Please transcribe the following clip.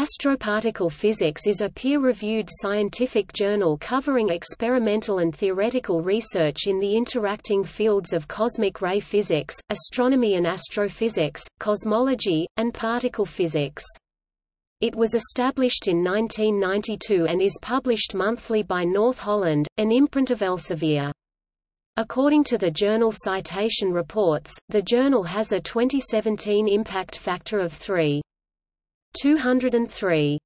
Astroparticle Physics is a peer-reviewed scientific journal covering experimental and theoretical research in the interacting fields of cosmic ray physics, astronomy and astrophysics, cosmology, and particle physics. It was established in 1992 and is published monthly by North Holland, an imprint of Elsevier. According to the journal Citation Reports, the journal has a 2017 impact factor of 3. 203.